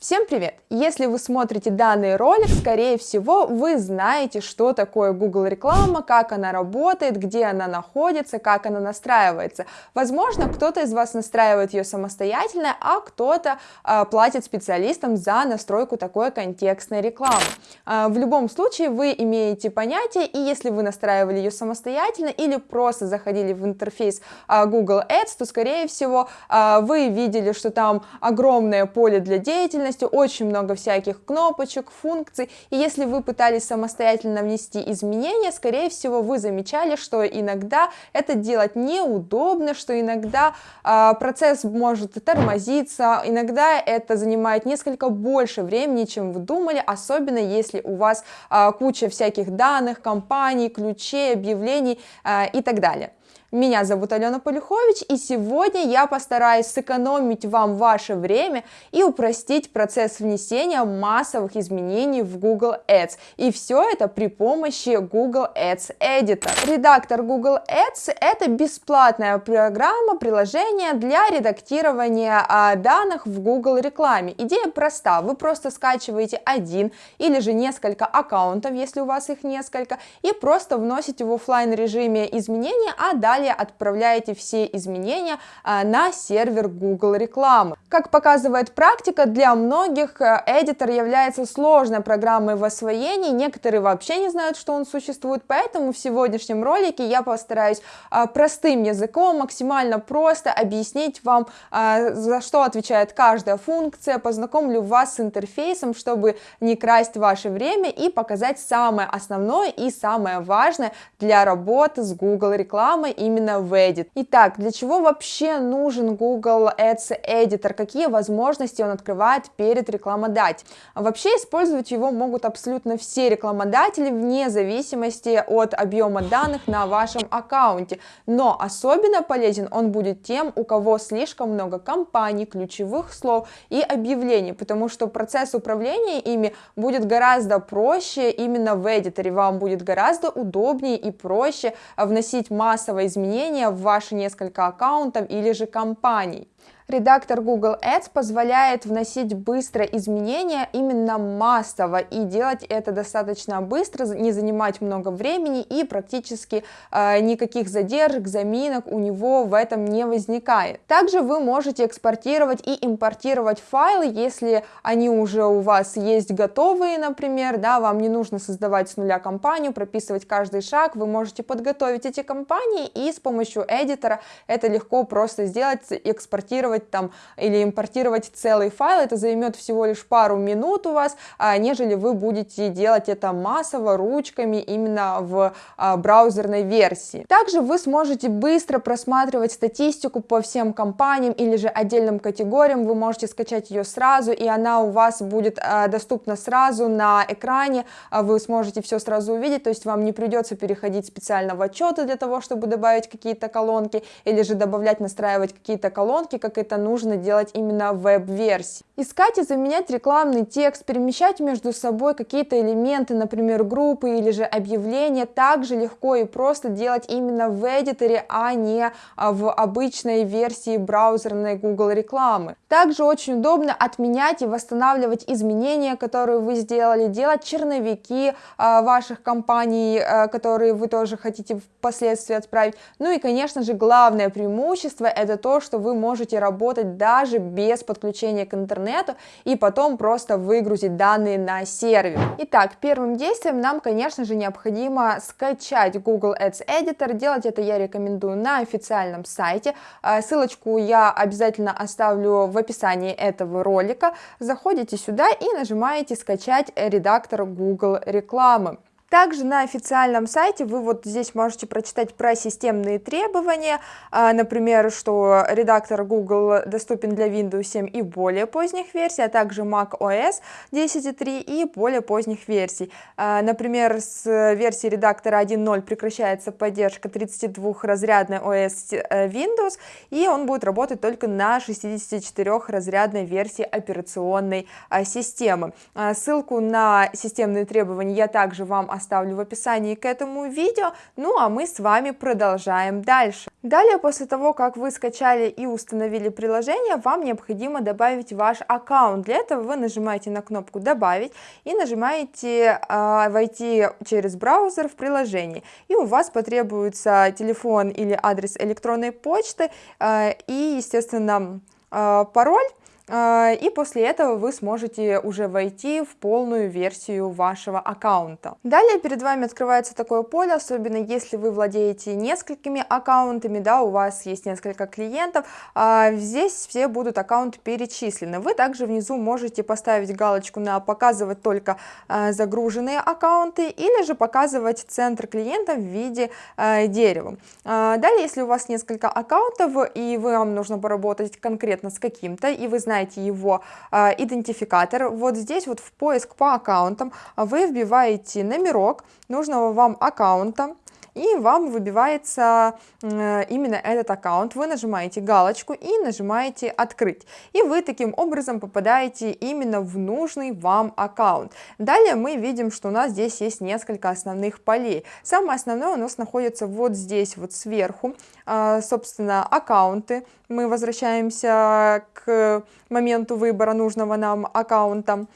Всем привет! Если вы смотрите данный ролик, скорее всего, вы знаете, что такое Google реклама, как она работает, где она находится, как она настраивается. Возможно, кто-то из вас настраивает ее самостоятельно, а кто-то э, платит специалистам за настройку такой контекстной рекламы. Э, в любом случае, вы имеете понятие, и если вы настраивали ее самостоятельно или просто заходили в интерфейс э, Google Ads, то, скорее всего, э, вы видели, что там огромное поле для деятельности, деятельности, очень много всяких кнопочек, функций, и если вы пытались самостоятельно внести изменения, скорее всего, вы замечали, что иногда это делать неудобно, что иногда э, процесс может тормозиться, иногда это занимает несколько больше времени, чем вы думали, особенно если у вас э, куча всяких данных, компаний, ключей, объявлений э, и так далее. Меня зовут Алена Полюхович, и сегодня я постараюсь сэкономить вам ваше время и упростить процесс внесения массовых изменений в Google Ads. И все это при помощи Google Ads Editor. Редактор Google Ads – это бесплатная программа, приложение для редактирования а, данных в Google рекламе. Идея проста, вы просто скачиваете один или же несколько аккаунтов, если у вас их несколько, и просто вносите в офлайн режиме изменения, а далее далее отправляете все изменения а, на сервер Google рекламы. Как показывает практика, для многих Editor является сложной программой в освоении, некоторые вообще не знают, что он существует, поэтому в сегодняшнем ролике я постараюсь а, простым языком, максимально просто объяснить вам, а, за что отвечает каждая функция, познакомлю вас с интерфейсом, чтобы не красть ваше время и показать самое основное и самое важное для работы с Google рекламой именно в Edit. Итак, для чего вообще нужен Google Ads Editor? Какие возможности он открывает перед рекламодателем? Вообще использовать его могут абсолютно все рекламодатели вне зависимости от объема данных на вашем аккаунте. Но особенно полезен он будет тем, у кого слишком много компаний, ключевых слов и объявлений, потому что процесс управления ими будет гораздо проще именно в Editor. Вам будет гораздо удобнее и проще вносить изменения изменения в ваши несколько аккаунтов или же компаний. Редактор Google Ads позволяет вносить быстро изменения именно массово и делать это достаточно быстро, не занимать много времени и практически э, никаких задержек, заминок у него в этом не возникает. Также вы можете экспортировать и импортировать файлы, если они уже у вас есть готовые, например, да, вам не нужно создавать с нуля компанию, прописывать каждый шаг, вы можете подготовить эти компании и с помощью эдитора это легко просто сделать, экспортировать скачивать там или импортировать целый файл, это займет всего лишь пару минут у вас, а, нежели вы будете делать это массово ручками именно в а, браузерной версии. Также вы сможете быстро просматривать статистику по всем компаниям или же отдельным категориям, вы можете скачать ее сразу, и она у вас будет а, доступна сразу на экране, вы сможете все сразу увидеть, то есть вам не придется переходить специально в отчеты для того, чтобы добавить какие-то колонки, или же добавлять, настраивать какие-то колонки, как это это нужно делать именно в веб-версии. Искать и заменять рекламный текст, перемещать между собой какие-то элементы, например, группы или же объявления, также легко и просто делать именно в эдиторе, а не а, в обычной версии браузерной Google рекламы. Также очень удобно отменять и восстанавливать изменения, которые вы сделали, делать черновики а, ваших компаний, а, которые вы тоже хотите впоследствии отправить. Ну и, конечно же, главное преимущество это то, что вы можете работать работать даже без подключения к интернету и потом просто выгрузить данные на сервер. Итак, первым действием нам, конечно же, необходимо скачать Google Ads Editor. Делать это я рекомендую на официальном сайте. А, ссылочку я обязательно оставлю в описании этого ролика. Заходите сюда и нажимаете скачать редактор Google рекламы. Также на официальном сайте вы вот здесь можете прочитать про системные требования, а, например, что редактор Google доступен для Windows 7 и более поздних версий, а также Mac OS 10.3 и более поздних версий. А, например, с версии редактора 1.0 прекращается поддержка 32-разрядной OS э, Windows, и он будет работать только на 64-разрядной версии операционной а, системы. Ссылку на системные требования я также вам оставлю в описании к этому видео, ну а мы с вами продолжаем дальше. Далее, после того, как вы скачали и установили приложение, вам необходимо добавить ваш аккаунт. Для этого вы нажимаете на кнопку «Добавить» и нажимаете э, «Войти через браузер в приложение». И у вас потребуется телефон или адрес электронной почты э, и, естественно, э, пароль. А, и после этого вы сможете уже войти в полную версию вашего аккаунта. Далее перед вами открывается такое поле, особенно если вы владеете несколькими аккаунтами, да, у вас есть несколько клиентов, а, здесь все будут аккаунты перечислены. Вы также внизу можете поставить галочку на показывать только а, загруженные аккаунты или же показывать центр клиента в виде дерева. Далее, если у вас несколько аккаунтов и вам нужно поработать конкретно с каким-то, и вы знаете, знаете его э, идентификатор, вот здесь вот в поиск по аккаунтам вы вбиваете номерок нужного вам аккаунта, и вам выбивается э, именно этот аккаунт. Вы нажимаете галочку и нажимаете «Открыть». И вы таким образом попадаете именно в нужный вам аккаунт. Далее мы видим, что у нас здесь есть несколько основных полей. Самое основное у нас находится вот здесь вот сверху, а, собственно, аккаунты. Мы возвращаемся к моменту выбора нужного нам аккаунта.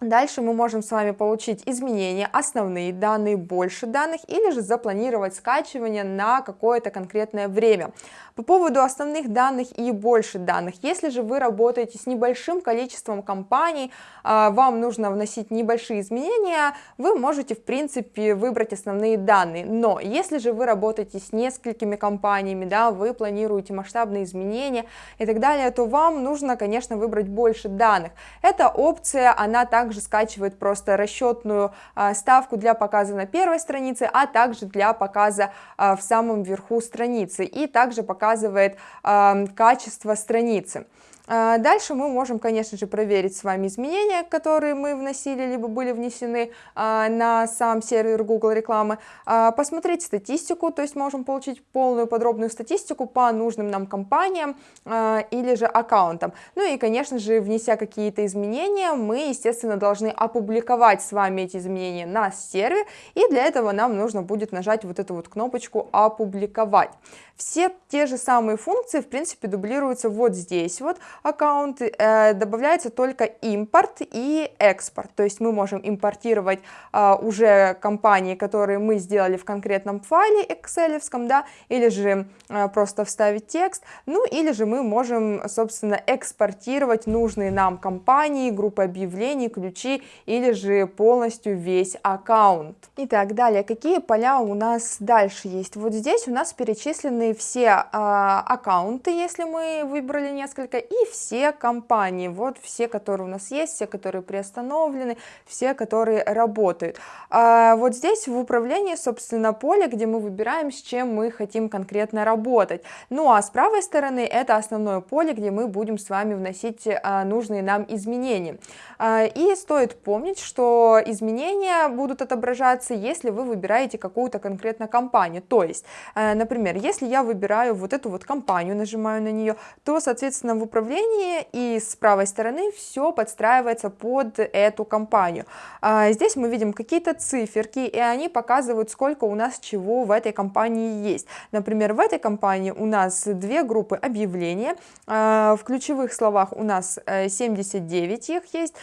Дальше мы можем с вами получить изменения, основные данные, больше данных или же запланировать скачивание на какое-то конкретное время. По поводу основных данных и больше данных, если же вы работаете с небольшим количеством компаний, а, вам нужно вносить небольшие изменения, вы можете в принципе выбрать основные данные. Но если же вы работаете с несколькими компаниями, да, вы планируете масштабные изменения и так далее, то вам нужно, конечно, выбрать больше данных. Эта опция, она также скачивает просто расчетную а, ставку для показа на первой странице, а также для показа а, в самом верху страницы и также показывает а, качество страницы. А, дальше мы можем, конечно же, проверить с вами изменения, которые мы вносили, либо были внесены а, на сам сервер Google рекламы, а, посмотреть статистику, то есть можем получить полную подробную статистику по нужным нам компаниям или же аккаунтам. Ну и, конечно же, внеся какие-то изменения, мы, естественно, должны опубликовать с вами эти изменения на сервере, и для этого нам нужно будет нажать вот эту вот кнопочку «Опубликовать». Все те же самые функции, в принципе, дублируются вот здесь вот, аккаунт, э, добавляется только импорт и экспорт, то есть мы можем импортировать э, уже компании, которые мы сделали в конкретном файле excel, да, или же э, просто вставить текст, ну или же мы можем, собственно, экспортировать нужные нам компании, группы объявлений, ключи, или же полностью весь аккаунт. Итак, далее, какие поля у нас дальше есть? Вот здесь у нас перечислены все э, аккаунты, если мы выбрали несколько, и все компании, вот все, которые у нас есть, все, которые приостановлены, все, которые работают. А вот здесь в управлении, собственно, поле, где мы выбираем, с чем мы хотим конкретно работать. Ну а с правой стороны это основное поле, где мы будем с вами вносить а, нужные нам изменения. А, и стоит помнить, что изменения будут отображаться, если вы выбираете какую-то конкретно компанию. То есть, а, например, если я выбираю вот эту вот компанию, нажимаю на нее, то, соответственно, в управлении приложении, и с правой стороны все подстраивается под эту компанию. А, здесь мы видим какие-то циферки, и они показывают, сколько у нас чего в этой компании есть. Например, в этой компании у нас две группы объявления, а, в ключевых словах у нас 79 э, их есть,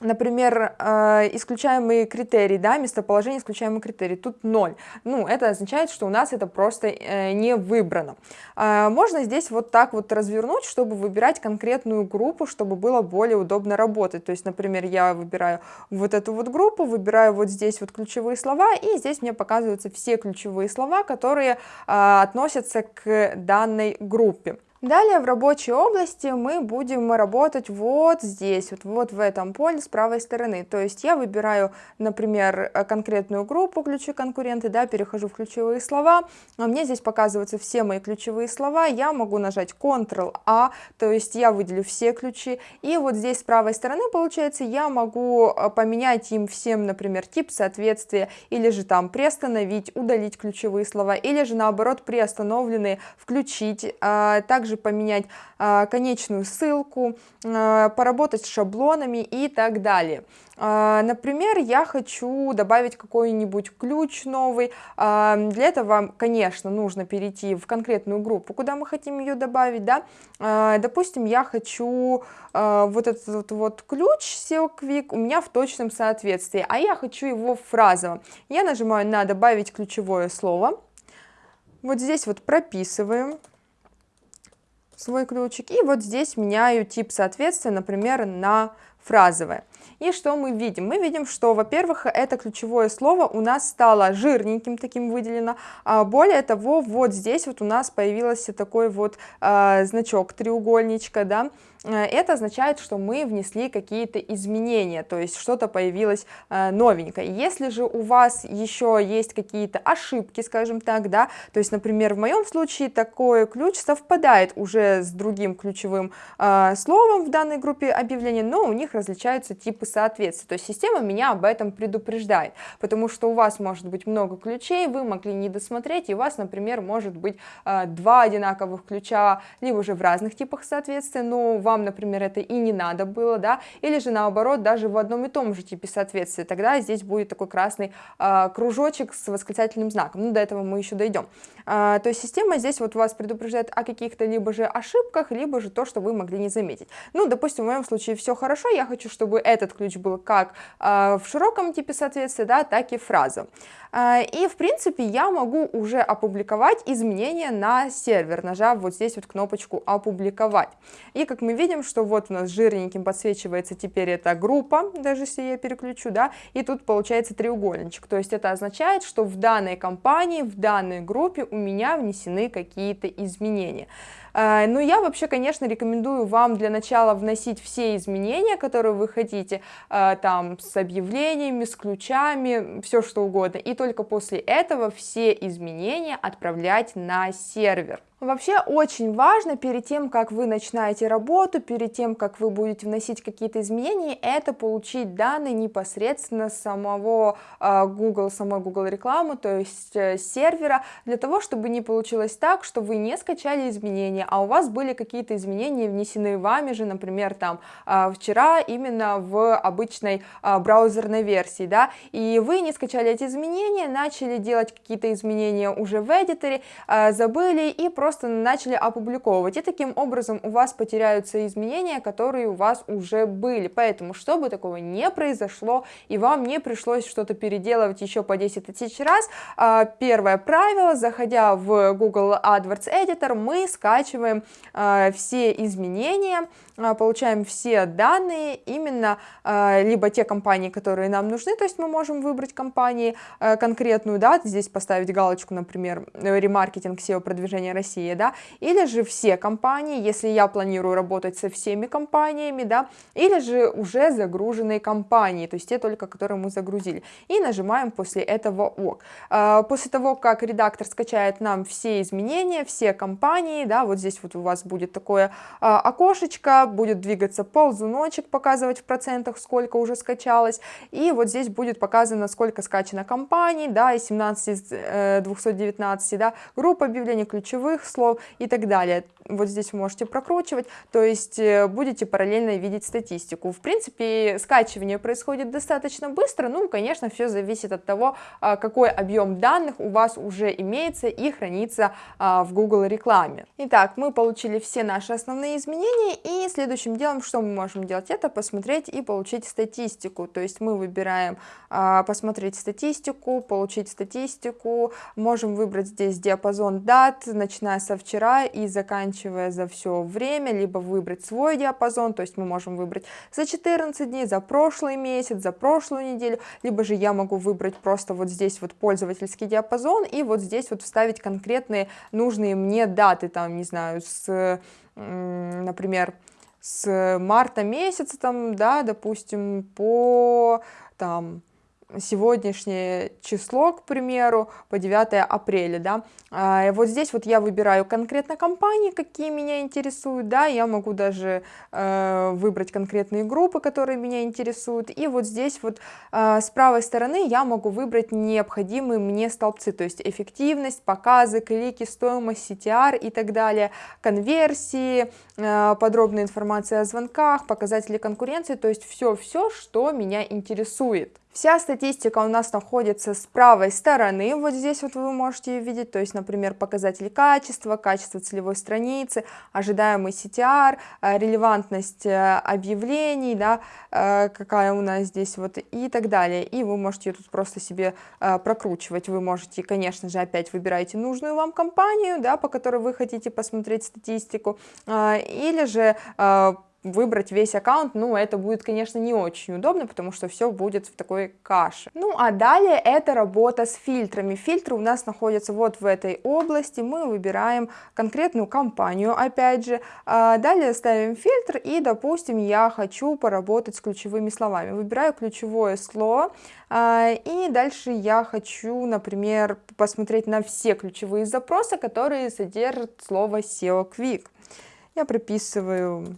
Например, э, исключаемые критерии, да, местоположение исключаемый критерий, тут 0. Ну, это означает, что у нас это просто э, не выбрано. Э, можно здесь вот так вот развернуть, чтобы выбирать конкретную группу, чтобы было более удобно работать. То есть, например, я выбираю вот эту вот группу, выбираю вот здесь вот ключевые слова, и здесь мне показываются все ключевые слова, которые относятся к данной группе. Далее в рабочей области мы будем работать вот здесь, вот, вот в этом поле с правой стороны. То есть я выбираю, например, конкретную группу ключи конкуренты, да, перехожу в ключевые слова, а мне здесь показываются все мои ключевые слова, я могу нажать Ctrl-A, то есть я выделю все ключи, и вот здесь с правой стороны, получается, я могу а, поменять им всем, например, тип соответствия, или же там приостановить, удалить ключевые слова, или же наоборот приостановленные включить. А, также также поменять э, конечную ссылку, э, поработать с шаблонами и так далее. Э, например, я хочу добавить какой-нибудь ключ новый, для этого, конечно, нужно перейти в конкретную группу, куда мы хотим ее добавить, да, допустим, я хочу вот этот вот ключ SEO у меня в точном соответствии, а я хочу его фразово. Я нажимаю на добавить ключевое слово, вот здесь вот прописываем свой ключик, и вот здесь меняю тип соответствия, например, на фразовое. И что мы видим? Мы видим, что, во-первых, это ключевое слово у нас стало жирненьким таким выделено, а более того, вот здесь вот у нас появился такой вот э, значок треугольничка, да, это означает, что мы внесли какие-то изменения, то есть что-то появилось э, новенькое. Если же у вас еще есть какие-то ошибки, скажем так, да, то есть, например, в моем случае такой ключ совпадает уже с другим ключевым э, словом в данной группе объявлений, но у них различаются типы соответствия, то есть система меня об этом предупреждает, потому что у вас может быть много ключей, вы могли не досмотреть, и у вас, например, может быть два одинаковых ключа, либо же в разных типах соответствия, но вам, например, это и не надо было, да, или же наоборот, даже в одном и том же типе соответствия, тогда здесь будет такой красный э, кружочек с восклицательным знаком, ну, до этого мы еще дойдем. Э, то есть система здесь вот вас предупреждает о каких-то либо же ошибках, либо же то, что вы могли не заметить. Ну, допустим, в моем случае все хорошо, я хочу, чтобы этот ключ был как э, в широком типе соответствия, да, так и фраза. И, в принципе, я могу уже опубликовать изменения на сервер, нажав вот здесь вот кнопочку «Опубликовать». И, как мы видим, что вот у нас жирненьким подсвечивается теперь эта группа, даже если я переключу, да, и тут получается треугольничек. То есть это означает, что в данной компании, в данной группе у меня внесены какие-то изменения. Э, Но ну, я вообще, конечно, рекомендую вам для начала вносить все изменения, которые вы хотите, э, там, с объявлениями, с ключами, все что угодно, и только после этого все изменения отправлять на сервер. Вообще очень важно перед тем, как вы начинаете работу, перед тем, как вы будете вносить какие-то изменения, это получить данные непосредственно самого э, Google, самой Google рекламы, то есть э, сервера, для того, чтобы не получилось так, что вы не скачали изменения, а у вас были какие-то изменения внесены вами же, например, там э, вчера именно в обычной э, браузерной версии, да, и вы не скачали эти изменения, начали делать какие-то изменения уже в эдиторе, забыли и просто просто начали опубликовывать, и таким образом у вас потеряются изменения, которые у вас уже были, поэтому, чтобы такого не произошло, и вам не пришлось что-то переделывать еще по 10 тысяч раз, а, первое правило, заходя в Google AdWords Editor, мы скачиваем а, все изменения, а, получаем все данные, именно либо те компании, которые нам нужны, то есть мы можем выбрать компании конкретную, да, здесь поставить галочку, например, ремаркетинг SEO продвижения России, России, да, или же все компании, если я планирую работать со всеми компаниями, да, или же уже загруженные компании, то есть те только, которые мы загрузили, и нажимаем после этого ОК. А, после того, как редактор скачает нам все изменения, все компании, да, вот здесь вот у вас будет такое а, окошечко, будет двигаться ползуночек, показывать в процентах, сколько уже скачалось, и вот здесь будет показано, сколько скачано компаний, да, из 17 из 219, да, группа объявлений ключевых слов и так далее. Вот здесь вы можете прокручивать, то есть э, будете параллельно видеть статистику. В принципе, скачивание происходит достаточно быстро, ну, конечно, все зависит от того, а, какой объем данных у вас уже имеется и хранится а, в Google рекламе. Итак, мы получили все наши основные изменения, и следующим делом, что мы можем делать, это посмотреть и получить статистику, то есть мы выбираем а, посмотреть статистику, получить статистику, можем выбрать здесь диапазон дат, начиная со вчера и заканчивая за все время, либо выбрать свой диапазон, то есть мы можем выбрать за 14 дней, за прошлый месяц, за прошлую неделю, либо же я могу выбрать просто вот здесь вот пользовательский диапазон и вот здесь вот вставить конкретные нужные мне даты, там, не знаю, с, например, с марта месяца, там, да, допустим, по, там, сегодняшнее число, к примеру, по 9 апреля, да, а, вот здесь вот я выбираю конкретно компании, какие меня интересуют, да, я могу даже э, выбрать конкретные группы, которые меня интересуют, и вот здесь вот э, с правой стороны я могу выбрать необходимые мне столбцы, то есть эффективность, показы, клики, стоимость, CTR и так далее, конверсии, э, подробная информация о звонках, показатели конкуренции, то есть все-все, что меня интересует. Вся статистика у нас находится с правой стороны, вот здесь вот вы можете видеть, то есть, например, показатели качества, качество целевой страницы, ожидаемый CTR, э, релевантность э, объявлений, да, э, какая у нас здесь вот и так далее. И вы можете тут просто себе прокручивать, вы можете, конечно же, опять выбираете нужную вам компанию, да, по которой вы хотите посмотреть статистику, или же выбрать весь аккаунт, ну, это будет, конечно, не очень удобно, потому что все будет в такой каше. Ну, а далее это работа с фильтрами. Фильтры у нас находятся вот в этой области, мы выбираем конкретную компанию, опять же, а далее ставим фильтр и, допустим, я хочу поработать с ключевыми словами. Выбираю ключевое слово, а, и дальше я хочу, например, посмотреть на все ключевые запросы, которые содержат слово SEO Quick. Я прописываю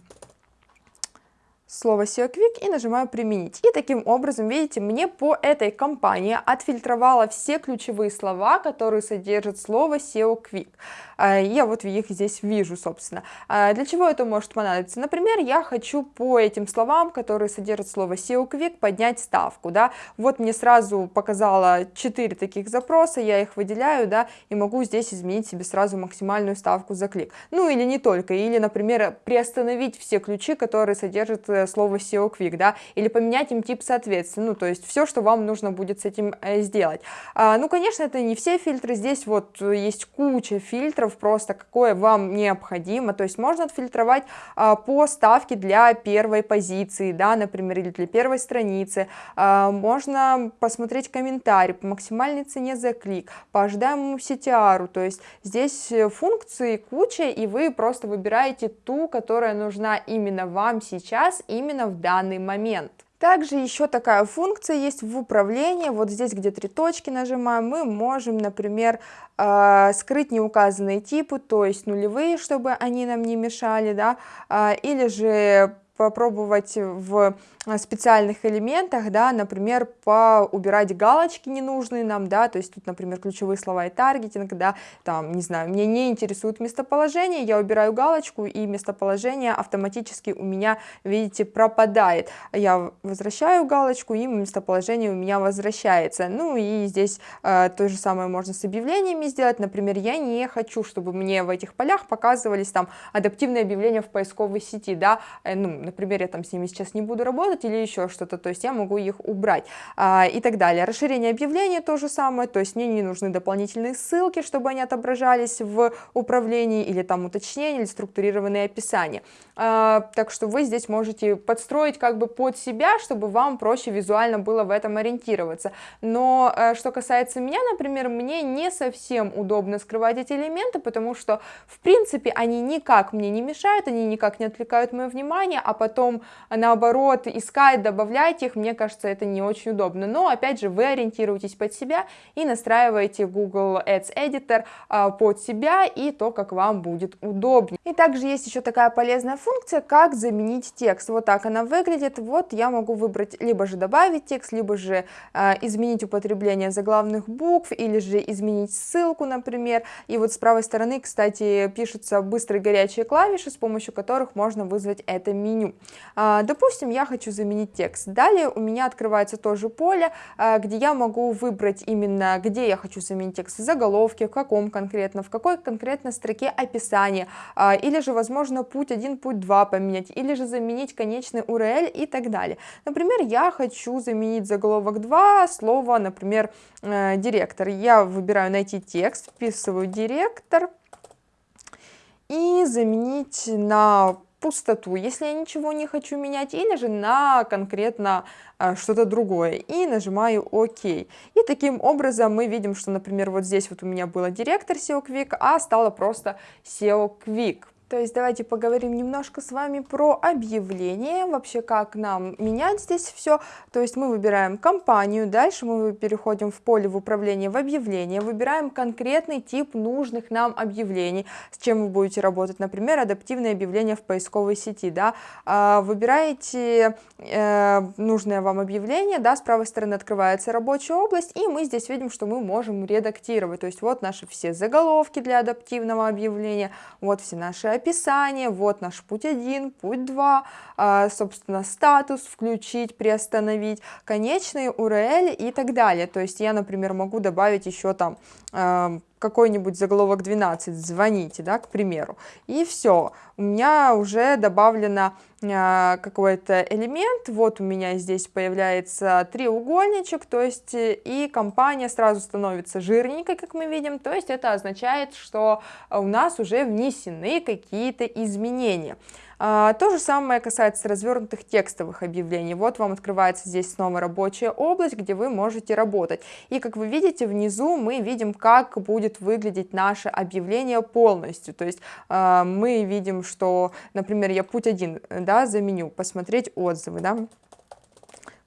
слово SEO Quick и нажимаю применить. И таким образом, видите, мне по этой компании отфильтровала все ключевые слова, которые содержат слово SEO Quick. А, я вот их здесь вижу, собственно. А, для чего это может понадобиться? Например, я хочу по этим словам, которые содержат слово SEO Quick, поднять ставку, да. Вот мне сразу показала 4 таких запроса, я их выделяю, да, и могу здесь изменить себе сразу максимальную ставку за клик. Ну или не только, или, например, приостановить все ключи, которые содержат э, слово SEO Quick, да, или поменять им тип соответственно, ну, то есть все, что вам нужно будет с этим э, сделать. А, ну, конечно, это не все фильтры, здесь вот есть куча фильтров, просто какое вам необходимо, то есть можно отфильтровать а, по ставке для первой позиции, да, например, или для первой страницы, а, можно посмотреть комментарий по максимальной цене за клик, по ожидаемому CTR, то есть здесь функции куча, и вы просто выбираете ту, которая нужна именно вам сейчас, именно в данный момент. Также еще такая функция есть в управлении, вот здесь, где три точки нажимаем, мы можем, например, э, скрыть неуказанные типы, то есть нулевые, чтобы они нам не мешали, да, э, или же попробовать в а, специальных элементах, да, например, поубирать галочки ненужные нам, да, то есть тут, например, ключевые слова и таргетинг, да, там, не знаю, мне не интересует местоположение, я убираю галочку, и местоположение автоматически у меня, видите, пропадает. Я возвращаю галочку, и местоположение у меня возвращается. Ну и здесь э, то же самое можно с объявлениями сделать, например, я не хочу, чтобы мне в этих полях показывались там адаптивные объявления в поисковой сети, да, э, ну, например, я там с ними сейчас не буду работать, работать или еще что-то, то есть я могу их убрать а, и так далее. Расширение объявления то же самое, то есть мне не нужны дополнительные ссылки, чтобы они отображались в управлении или там уточнения или структурированные описания. А, так что вы здесь можете подстроить как бы под себя, чтобы вам проще визуально было в этом ориентироваться. Но а, что касается меня, например, мне не совсем удобно скрывать эти элементы, потому что в принципе они никак мне не мешают, они никак не отвлекают мое внимание, а потом наоборот искать, добавлять их, мне кажется, это не очень удобно. Но, опять же, вы ориентируетесь под себя и настраиваете Google Ads Editor а, под себя и то, как вам будет удобнее. И также есть еще такая полезная функция, как заменить текст. Вот так она выглядит. Вот я могу выбрать либо же добавить текст, либо же э, изменить употребление заглавных букв, или же изменить ссылку, например. И вот с правой стороны, кстати, пишутся быстрые горячие клавиши, с помощью которых можно вызвать это меню. Э, допустим, я хочу заменить текст. Далее у меня открывается тоже поле, э, где я могу выбрать именно, где я хочу заменить текст, заголовки, в каком конкретно, в какой конкретно строке описания, э, или же, возможно, путь 1, путь 2 поменять, или же заменить конечный URL и так далее. Например, я хочу заменить заголовок 2, слово, например, э, директор. Я выбираю найти текст, вписываю директор и заменить на пустоту, если я ничего не хочу менять, или же на конкретно э, что-то другое, и нажимаю ОК. И таким образом мы видим, что, например, вот здесь вот у меня было директор SEO Quick, а стало просто SEO Quick. То есть давайте поговорим немножко с вами про объявление, вообще как нам менять здесь все. То есть мы выбираем компанию, дальше мы переходим в поле в управление в объявление, выбираем конкретный тип нужных нам объявлений, с чем вы будете работать, например, адаптивное объявление в поисковой сети, да, а, выбираете э, нужное вам объявление, да, с правой стороны открывается рабочая область, и мы здесь видим, что мы можем редактировать, то есть вот наши все заголовки для адаптивного объявления, вот все наши описание, вот наш путь 1, путь 2, а, собственно, статус включить, приостановить, конечные URL и так далее. То есть я, например, могу добавить еще там какой-нибудь заголовок 12, звоните, да, к примеру, и все, у меня уже добавлено э, какой-то элемент, вот у меня здесь появляется треугольничек, то есть и компания сразу становится жирненькой, как мы видим, то есть это означает, что у нас уже внесены какие-то изменения. А, то же самое касается развернутых текстовых объявлений. Вот вам открывается здесь снова рабочая область, где вы можете работать. И как вы видите, внизу мы видим, как будет выглядеть наше объявление полностью. То есть а, мы видим, что, например, я путь один да, заменю, посмотреть отзывы. Да?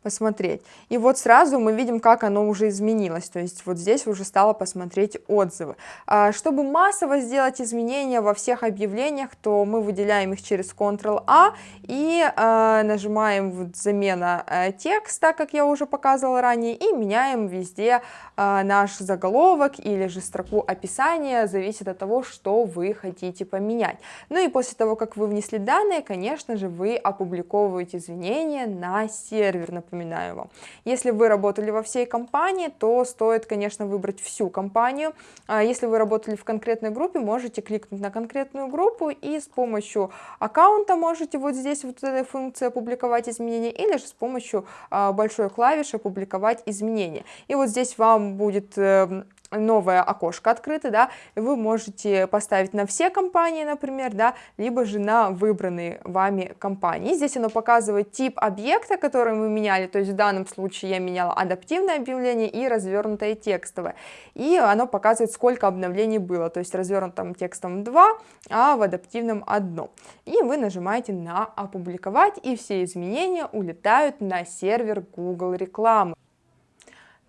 Посмотреть. И вот сразу мы видим, как оно уже изменилось, то есть вот здесь уже стало посмотреть отзывы. А, чтобы массово сделать изменения во всех объявлениях, то мы выделяем их через Ctrl-A и а, нажимаем вот замена а, текста, как я уже показывала ранее, и меняем везде а, наш заголовок или же строку описания, зависит от того, что вы хотите поменять. Ну и после того, как вы внесли данные, конечно же, вы опубликовываете изменения на сервер, например, напоминаю вам. Если вы работали во всей компании, то стоит, конечно, выбрать всю компанию. А если вы работали в конкретной группе, можете кликнуть на конкретную группу и с помощью аккаунта можете вот здесь вот этой функции опубликовать изменения или же с помощью а, большой клавиши опубликовать изменения. И вот здесь вам будет эм, новое окошко открыто, да, вы можете поставить на все компании, например, да, либо же на выбранные вами компании. Здесь оно показывает тип объекта, который мы меняли, то есть в данном случае я меняла адаптивное объявление и развернутое текстовое. И оно показывает, сколько обновлений было, то есть развернутым текстом 2, а в адаптивном 1. И вы нажимаете на опубликовать, и все изменения улетают на сервер Google рекламы.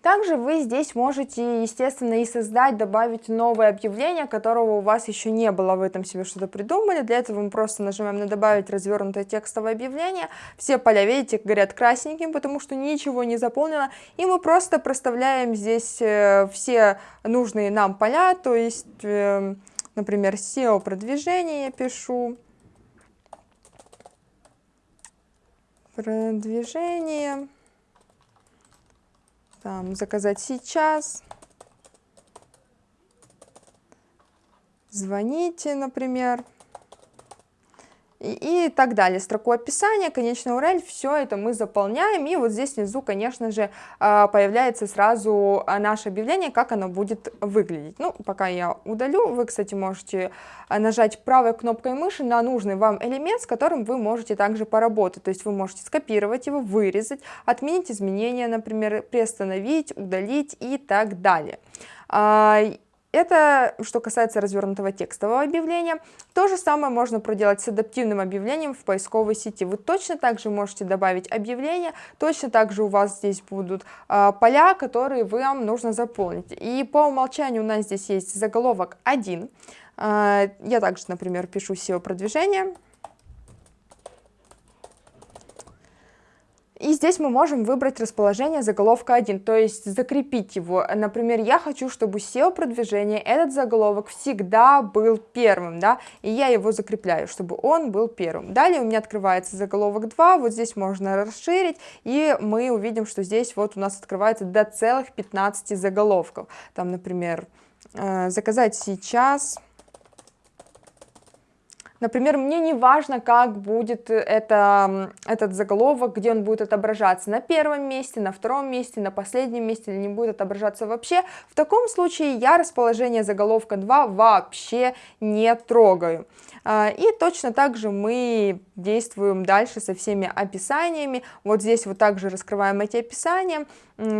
Также вы здесь можете, естественно, и создать, добавить новое объявление, которого у вас еще не было, в этом себе что-то придумали. Для этого мы просто нажимаем на «Добавить развернутое текстовое объявление». Все поля, видите, горят красненьким, потому что ничего не заполнено. И мы просто проставляем здесь э, все нужные нам поля, то есть, э, например, SEO-продвижение я пишу. Продвижение там, заказать сейчас, звоните, например и, и так далее. Строку описания, конечный URL, все это мы заполняем, и вот здесь внизу, конечно же, а, появляется сразу а, наше объявление, как оно будет выглядеть. Ну, пока я удалю, вы, кстати, можете а, нажать правой кнопкой мыши на нужный вам элемент, с которым вы можете также поработать, то есть вы можете скопировать его, вырезать, отменить изменения, например, приостановить, удалить и так далее. Это что касается развернутого текстового объявления. То же самое можно проделать с адаптивным объявлением в поисковой сети. Вы точно так же можете добавить объявление, точно так же у вас здесь будут э, поля, которые вам нужно заполнить. И по умолчанию у нас здесь есть заголовок 1. Э, а, я также, например, пишу SEO-продвижение. И здесь мы можем выбрать расположение заголовка 1, то есть закрепить его. Например, я хочу, чтобы SEO-продвижение, этот заголовок всегда был первым, да, и я его закрепляю, чтобы он был первым. Далее у меня открывается заголовок 2, вот здесь можно расширить, и мы увидим, что здесь вот у нас открывается до целых 15 заголовков. Там, например, э, заказать сейчас Например, мне не важно, как будет это, этот заголовок, где он будет отображаться, на первом месте, на втором месте, на последнем месте, или не будет отображаться вообще. В таком случае я расположение заголовка 2 вообще не трогаю. А, и точно так же мы действуем дальше со всеми описаниями. Вот здесь вот также раскрываем эти описания,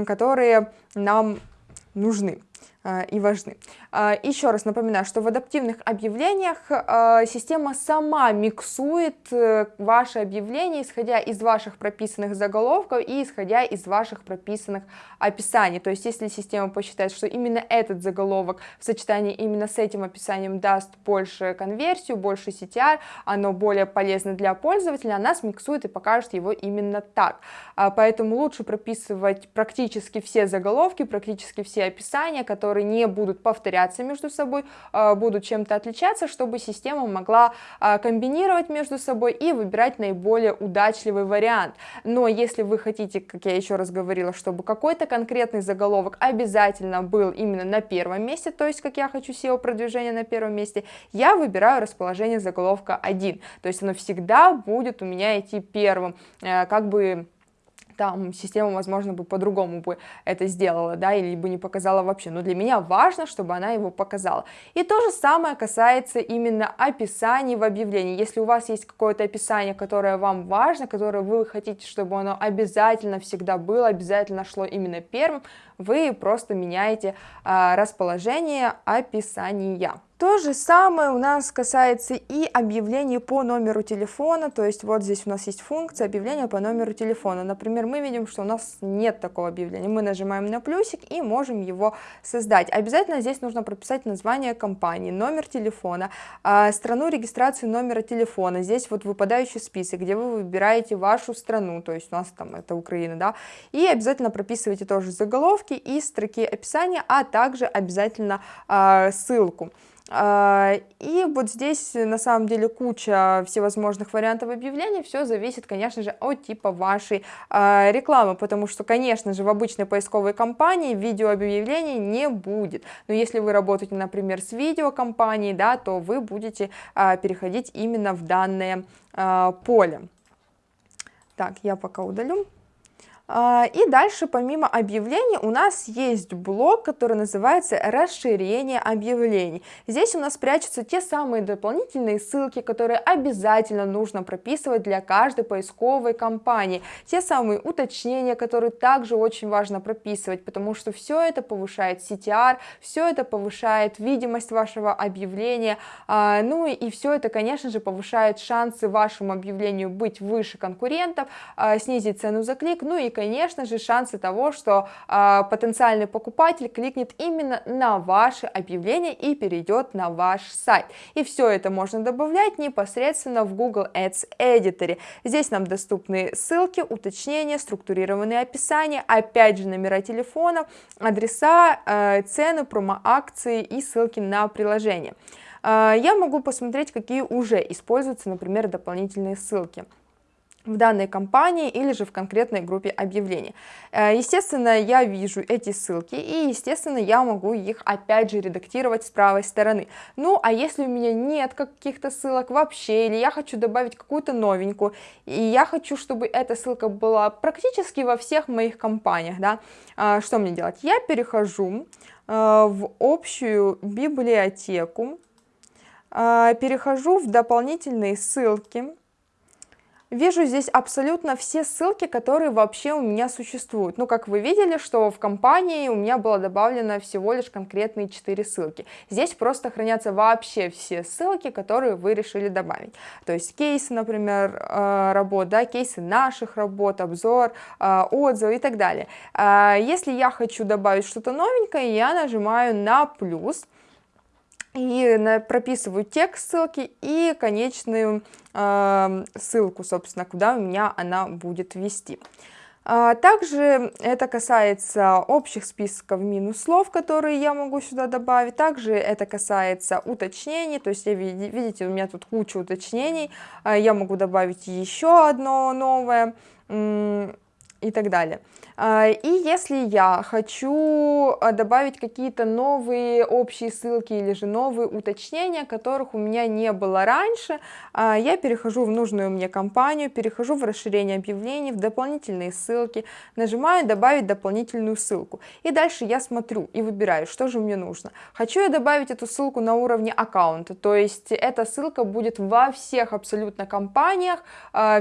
которые нам нужны. И важны. Еще раз напоминаю, что в адаптивных объявлениях система сама миксует э, ваши объявления, исходя из ваших прописанных заголовков и исходя из ваших прописанных описаний. То есть, если система посчитает, что именно этот заголовок в сочетании именно с этим описанием даст больше конверсию, больше CTR, оно более полезно для пользователя, она смиксует и покажет его именно так. Поэтому лучше прописывать практически все заголовки, практически все описания, которые не будут повторяться между собой, а, будут чем-то отличаться, чтобы система могла а, комбинировать между собой и выбирать наиболее удачливый вариант. Но если вы хотите, как я еще раз говорила, чтобы какой-то конкретный заголовок обязательно был именно на первом месте, то есть как я хочу SEO продвижение на первом месте, я выбираю расположение заголовка 1, то есть оно всегда будет у меня идти первым, э, как бы там система, возможно, бы по-другому бы это сделала, да, или бы не показала вообще, но для меня важно, чтобы она его показала. И то же самое касается именно описаний в объявлении. Если у вас есть какое-то описание, которое вам важно, которое вы хотите, чтобы оно обязательно всегда было, обязательно шло именно первым, вы просто меняете а, расположение описания. То же самое у нас касается и объявлений по номеру телефона, то есть вот здесь у нас есть функция объявления по номеру телефона. Например, мы видим, что у нас нет такого объявления. Мы нажимаем на плюсик и можем его создать. Обязательно здесь нужно прописать название компании, номер телефона, а, страну регистрации номера телефона. Здесь вот выпадающий список, где вы выбираете вашу страну, то есть у нас там это Украина, да, и обязательно прописывайте тоже заголовки и строки описания, а также обязательно э, ссылку. А, и вот здесь на самом деле куча всевозможных вариантов объявлений, все зависит, конечно же, от типа вашей а, рекламы, потому что, конечно же, в обычной поисковой кампании видеообъявлений не будет, но если вы работаете, например, с видеокомпанией, да, то вы будете а, переходить именно в данное поле. Так, я пока удалю. А, и дальше, помимо объявлений, у нас есть блок, который называется «Расширение объявлений». Здесь у нас прячутся те самые дополнительные ссылки, которые обязательно нужно прописывать для каждой поисковой кампании. Те самые уточнения, которые также очень важно прописывать, потому что все это повышает CTR, все это повышает видимость вашего объявления, а, ну и все это, конечно же, повышает шансы вашему объявлению быть выше конкурентов, а, снизить цену за клик, ну и конечно же, шансы того, что э, потенциальный покупатель кликнет именно на ваше объявление и перейдет на ваш сайт. И все это можно добавлять непосредственно в Google Ads Editor. Здесь нам доступны ссылки, уточнения, структурированные описания, опять же номера телефона, адреса, э, цены, промо-акции и ссылки на приложение. Э, я могу посмотреть, какие уже используются, например, дополнительные ссылки в данной компании или же в конкретной группе объявлений. Э, естественно, я вижу эти ссылки и, естественно, я могу их опять же редактировать с правой стороны. Ну, а если у меня нет каких-то ссылок вообще, или я хочу добавить какую-то новенькую, и я хочу, чтобы эта ссылка была практически во всех моих компаниях, да, э, что мне делать? Я перехожу э, в общую библиотеку, перехожу в дополнительные ссылки, Вижу здесь абсолютно все ссылки, которые вообще у меня существуют. Ну, как вы видели, что в компании у меня было добавлено всего лишь конкретные 4 ссылки. Здесь просто хранятся вообще все ссылки, которые вы решили добавить. То есть кейсы, например, э, работ, да, кейсы наших работ, обзор, э, отзывы и так далее. Э, если я хочу добавить что-то новенькое, я нажимаю на плюс и прописываю текст ссылки и конечную ссылку, собственно, куда у меня она будет вести. А, также это касается общих списков минус слов, которые я могу сюда добавить. Также это касается уточнений, то есть, видите, у меня тут куча уточнений. А, я могу добавить еще одно новое и так далее. А, и если я хочу а, добавить какие-то новые общие ссылки или же новые уточнения, которых у меня не было раньше, а, я перехожу в нужную мне компанию, перехожу в расширение объявлений, в дополнительные ссылки, нажимаю «Добавить дополнительную ссылку». И дальше я смотрю и выбираю, что же мне нужно. Хочу я добавить эту ссылку на уровне аккаунта, то есть эта ссылка будет во всех абсолютно компаниях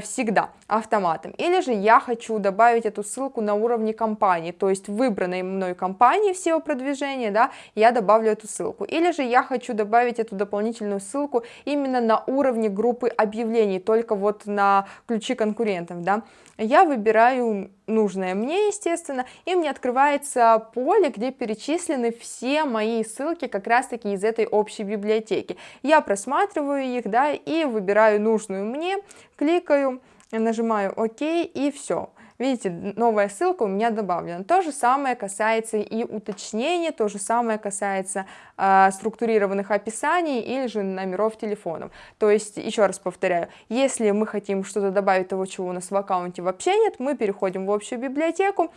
всегда автоматом. Или же я хочу добавить эту ссылку на уровне компании, то есть выбранной мной компании SEO продвижения, да, я добавлю эту ссылку. Или же я хочу добавить эту дополнительную ссылку именно на уровне группы объявлений, только вот на ключи конкурентов, да. Я выбираю нужное мне, естественно, и мне открывается поле, где перечислены все мои ссылки как раз-таки из этой общей библиотеки. Я просматриваю их, да, и выбираю нужную мне, кликаю, нажимаю ОК и все. Видите, новая ссылка у меня добавлена. То же самое касается и уточнения, то же самое касается э, структурированных описаний или же номеров телефонов. То есть, еще раз повторяю, если мы хотим что-то добавить того, чего у нас в аккаунте вообще нет, мы переходим в общую библиотеку,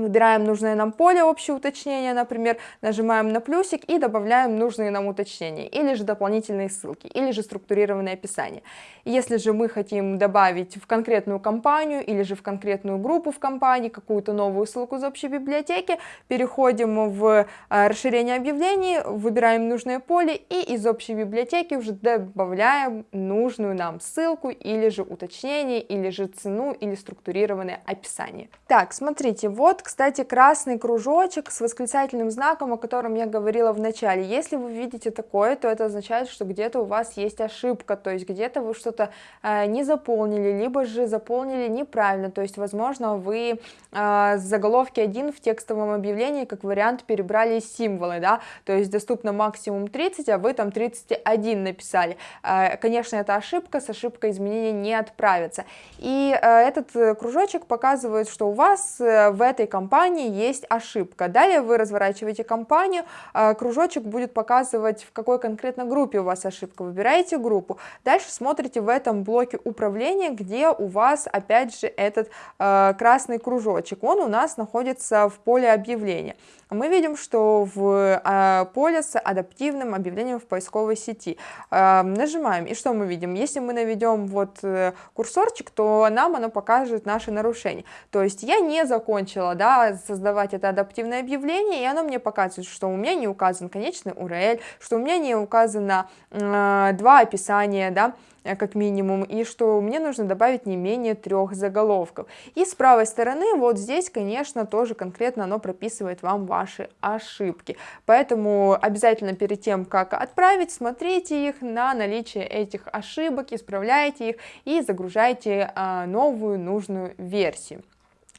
Выбираем нужное нам поле, общее уточнение, например, нажимаем на плюсик и добавляем нужные нам уточнения, или же дополнительные ссылки, или же структурированное описание. Если же мы хотим добавить в конкретную компанию или же в конкретную группу в компании какую-то новую ссылку из общей библиотеки, переходим в э, расширение объявлений, выбираем нужное поле и из общей библиотеки уже добавляем нужную нам ссылку или же уточнение, или же цену, или структурированное описание. Так, смотрите, вот кстати, красный кружочек с восклицательным знаком, о котором я говорила в начале. Если вы видите такое, то это означает, что где-то у вас есть ошибка, то есть где-то вы что-то э, не заполнили, либо же заполнили неправильно, то есть, возможно, вы э, с заголовки 1 в текстовом объявлении как вариант перебрали символы, да, то есть доступно максимум 30, а вы там 31 написали. Э, конечно, это ошибка, с ошибкой изменения не отправится. И э, этот кружочек показывает, что у вас э, в этой компании есть ошибка. Далее вы разворачиваете компанию, а, кружочек будет показывать, в какой конкретно группе у вас ошибка. Выбираете группу. Дальше смотрите в этом блоке управления, где у вас опять же этот а, красный кружочек. Он у нас находится в поле объявления мы видим, что в а, поле с адаптивным объявлением в поисковой сети. Нажимаем, и что мы видим? Если мы наведем вот э, курсорчик, то нам оно покажет наши нарушения. То есть я не закончила да, создавать это адаптивное объявление, и оно мне показывает, что у меня не указан конечный URL, что у меня не указано э, два описания, да, Э, как минимум, и что мне нужно добавить не менее трех заголовков. И с правой стороны, вот здесь, конечно, тоже конкретно оно прописывает вам ваши ошибки. Поэтому обязательно перед тем, как отправить, смотрите их на наличие этих ошибок, исправляйте их и загружайте а, новую нужную версию.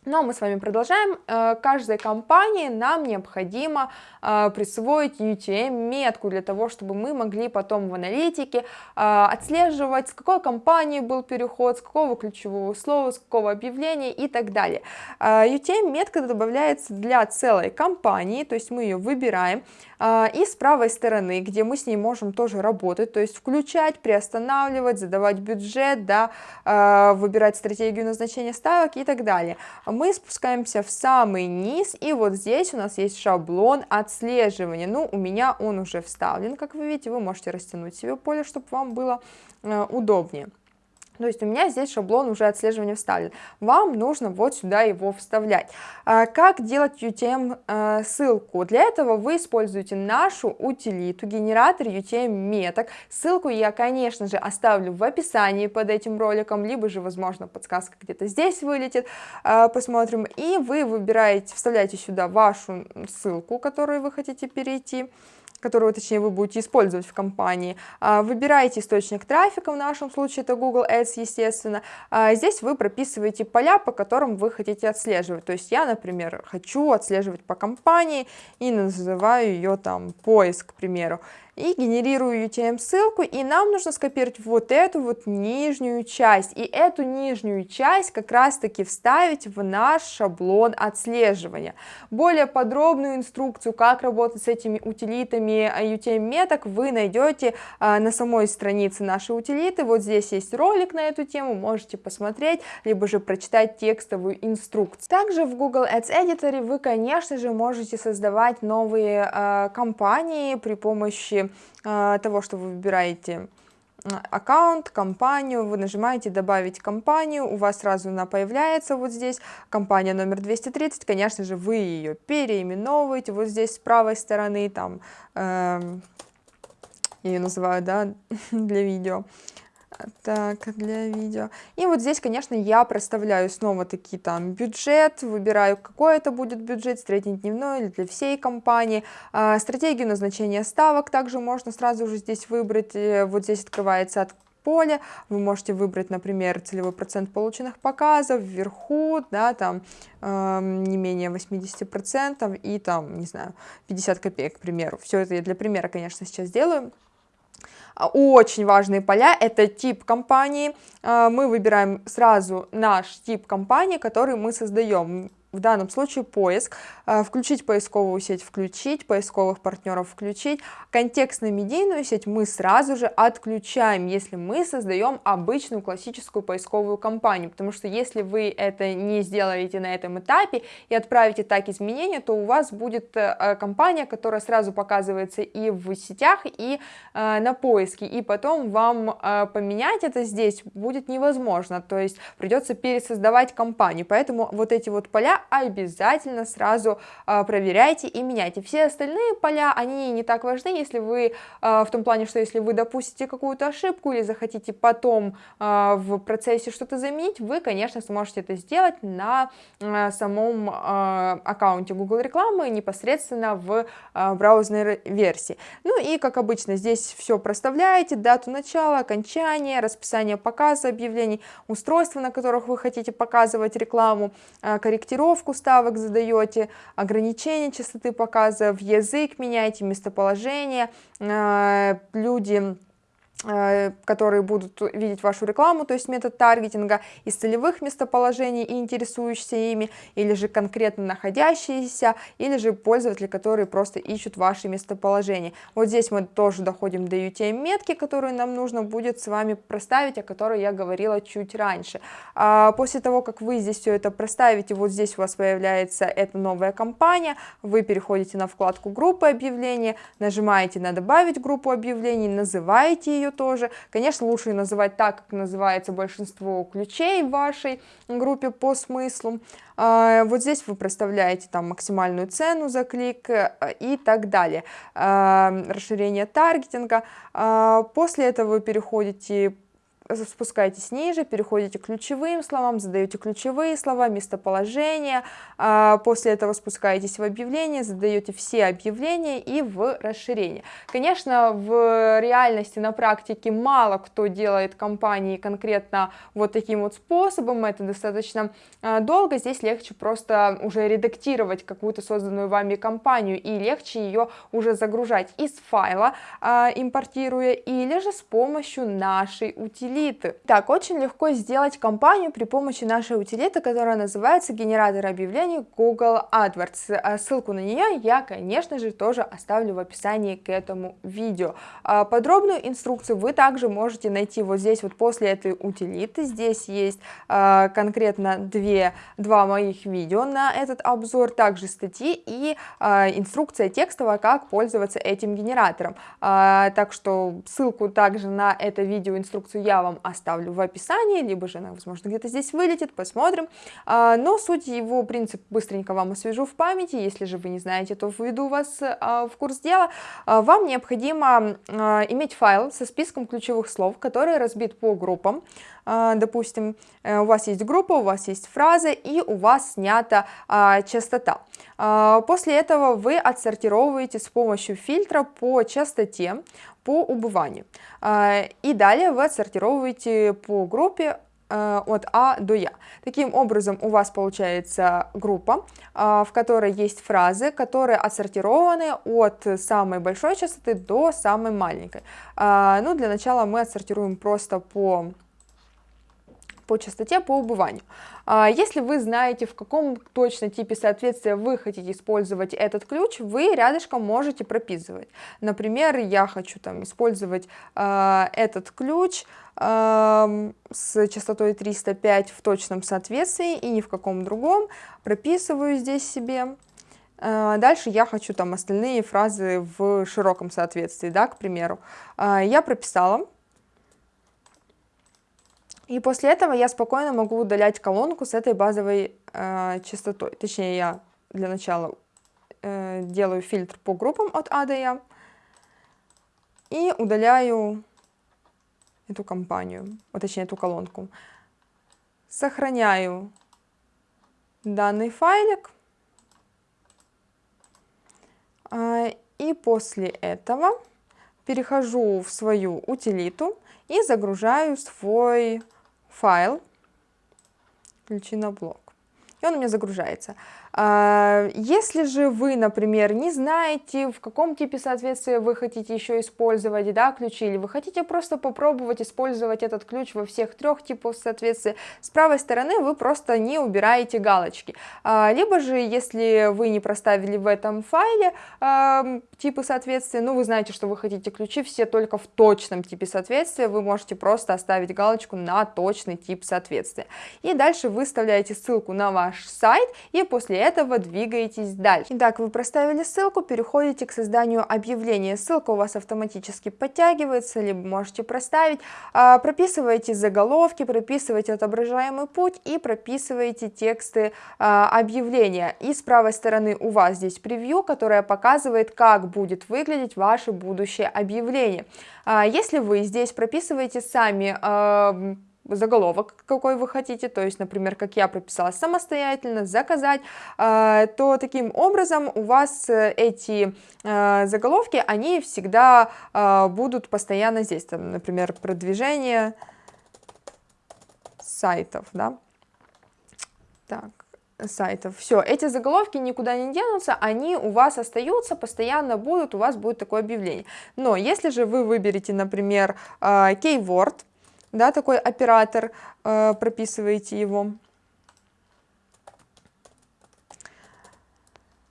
Но мы с вами продолжаем. Э, каждой компании нам необходимо э, присвоить UTM-метку для того, чтобы мы могли потом в аналитике э, отслеживать, с какой компании был переход, с какого ключевого слова, с какого объявления и так далее. UTM-метка добавляется для целой компании, то есть мы ее выбираем, и с правой стороны, где мы с ней можем тоже работать, то есть включать, приостанавливать, задавать бюджет, да, выбирать стратегию назначения ставок и так далее мы спускаемся в самый низ, и вот здесь у нас есть шаблон отслеживания. Ну, у меня он уже вставлен, как вы видите, вы можете растянуть себе поле, чтобы вам было э, удобнее. То есть у меня здесь шаблон уже отслеживания вставлен. Вам нужно вот сюда его вставлять. А, как делать UTM а? Для этого вы используете нашу утилиту, генератор UTM меток. Ссылку я, конечно же, оставлю в описании под этим роликом, либо же, возможно, подсказка где-то здесь вылетит. А, посмотрим. И вы выбираете, вставляете сюда вашу ссылку, которую вы хотите перейти которую, точнее, вы будете использовать в компании. А, выбираете источник трафика, в нашем случае это Google Ads, естественно. А, здесь вы прописываете поля, по которым вы хотите отслеживать. То есть я, например, хочу отслеживать по компании и называю ее там поиск, к примеру и генерирую UTM ссылку, и нам нужно скопировать вот эту вот нижнюю часть, и эту нижнюю часть как раз таки вставить в наш шаблон отслеживания. Более подробную инструкцию, как работать с этими утилитами UTM меток, вы найдете а, на самой странице нашей утилиты, вот здесь есть ролик на эту тему, можете посмотреть, либо же прочитать текстовую инструкцию. Также в Google Ads Editor вы, конечно же, можете создавать новые э, кампании при помощи Э, того, что вы выбираете э, аккаунт, компанию, вы нажимаете добавить компанию, у вас сразу она появляется вот здесь, компания номер 230, конечно же, вы ее переименовываете вот здесь с правой стороны, там, э, я ее называю, да, для видео, Так, для видео. И вот здесь, конечно, я проставляю снова такие там бюджет, выбираю, какой это будет бюджет, среднедневной или для всей компании. А, стратегию назначения ставок также можно сразу же здесь выбрать. Э, вот здесь открывается от поле, вы можете выбрать, например, целевой процент полученных показов вверху, да, там э, не менее 80% и там, не знаю, 50 копеек, к примеру. Все это я для примера, конечно, сейчас делаю. А, очень важные поля, это тип компании, а, мы выбираем сразу наш тип компании, который мы создаем в данном случае поиск, э, включить поисковую сеть, включить, поисковых партнеров включить. Контекстно-медийную сеть мы сразу же отключаем, если мы создаем обычную классическую поисковую кампанию, потому что если вы это не сделаете на этом этапе и отправите так изменения, то у вас будет э, компания, которая сразу показывается и в сетях, и э, на поиске, и потом вам поменять это здесь будет невозможно, то есть придется пересоздавать компанию, поэтому вот эти вот поля обязательно сразу а, проверяйте и меняйте. Все остальные поля, они не так важны, если вы, а, в том плане, что если вы допустите какую-то ошибку или захотите потом а, в процессе что-то заменить, вы, конечно, сможете это сделать на самом аккаунте Google рекламы непосредственно в браузерной версии. Ну и, как обычно, здесь все проставляете, дату начала, окончания, расписание показа объявлений, устройства, на которых вы хотите показывать рекламу, корректировку, формулировку ставок задаете, ограничение частоты показов, язык меняете, местоположение, э, люди которые будут видеть вашу рекламу, то есть метод таргетинга из целевых местоположений и интересующиеся ими, или же конкретно находящиеся, или же пользователи, которые просто ищут ваши местоположения. Вот здесь мы тоже доходим до UTM-метки, которую нам нужно будет с вами проставить, о которой я говорила чуть раньше. А после того, как вы здесь все это проставите, вот здесь у вас появляется эта новая компания, вы переходите на вкладку группы объявления, нажимаете на добавить группу объявлений, называете ее тоже. Конечно, лучше называть так, как называется большинство ключей в вашей группе по смыслу. А, вот здесь вы проставляете там максимальную цену за клик э, и так далее. А, расширение таргетинга. А, после этого вы переходите спускаетесь ниже, переходите к ключевым словам, задаете ключевые слова, местоположение, а, после этого спускаетесь в объявление, задаете все объявления и в расширение. Конечно, в реальности, на практике мало кто делает компании конкретно вот таким вот способом, это достаточно а, долго, здесь легче просто уже редактировать какую-то созданную вами компанию и легче ее уже загружать из файла, а, импортируя, или же с помощью нашей утилиты утилиты. Так, очень легко сделать кампанию при помощи нашей утилиты, которая называется генератор объявлений Google AdWords. А ссылку на нее я, конечно же, тоже оставлю в описании к этому видео. А подробную инструкцию вы также можете найти вот здесь вот после этой утилиты. Здесь есть а, конкретно две, два моих видео на этот обзор, также статьи и инструкция текстовая, как пользоваться этим генератором. Так что ссылку также на это видео, инструкцию я вам оставлю в описании, либо же она, возможно, где-то здесь вылетит, посмотрим. А, но суть его, принцип быстренько вам освежу в памяти, если же вы не знаете, то введу вас а, в курс дела. А, вам необходимо иметь файл со списком ключевых слов, который разбит по группам. Допустим, э, у вас есть группа, у вас есть фраза и у вас снята частота. После этого вы отсортировываете с помощью фильтра по частоте по убыванию. А, и далее вы отсортировываете по группе а, от А до Я. Таким образом у вас получается группа, а, в которой есть фразы, которые отсортированы от самой большой частоты до самой маленькой. Ну, для начала мы отсортируем просто по по частоте по убыванию. А, если вы знаете, в каком точно типе соответствия вы хотите использовать этот ключ, вы рядышком можете прописывать. Например, я хочу там использовать э, этот ключ э, с частотой 305 в точном соответствии и ни в каком другом. Прописываю здесь себе. Дальше я хочу там остальные фразы в широком соответствии, да, к примеру. Я прописала, и после этого я спокойно могу удалять колонку с этой базовой э, частотой. Точнее, я для начала э, делаю фильтр по группам от А до Я и удаляю эту компанию, вот точнее эту колонку. Сохраняю данный файлик. А, и после этого перехожу в свою утилиту и загружаю свой файл ключи на блок. И он у меня загружается. А, если же вы, например, не знаете, в каком типе соответствия вы хотите еще использовать да, ключи, или вы хотите просто попробовать использовать этот ключ во всех трех типах соответствия, с правой стороны вы просто не убираете галочки. А, либо же, если вы не проставили в этом файле типы соответствия, ну вы знаете, что вы хотите ключи все только в точном типе соответствия, вы можете просто оставить галочку на точный тип соответствия. И дальше вы вставляете ссылку на ваш сайт, и после этого двигаетесь дальше. Итак, вы проставили ссылку, переходите к созданию объявления. Ссылка у вас автоматически подтягивается, либо можете проставить. А, прописываете заголовки, прописываете отображаемый путь и прописываете тексты а, объявления. И с правой стороны у вас здесь превью, которое показывает, как будет выглядеть ваше будущее объявление. А, если вы здесь прописываете сами заголовок, какой вы хотите, то есть, например, как я прописала самостоятельно, заказать, а, то таким образом у вас э, эти э, заголовки, они всегда а, будут постоянно здесь, там, например, продвижение сайтов, да, так, сайтов. Все, эти заголовки никуда не денутся, они у вас остаются, постоянно будут, у вас будет такое объявление. Но если же вы выберете, например, keyword, да, такой оператор, э, прописываете его.